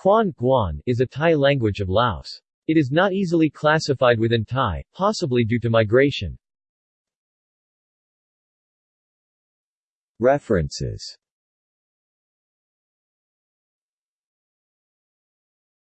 Quan Guan is a Tai language of Laos. It is not easily classified within Tai, possibly due to migration. References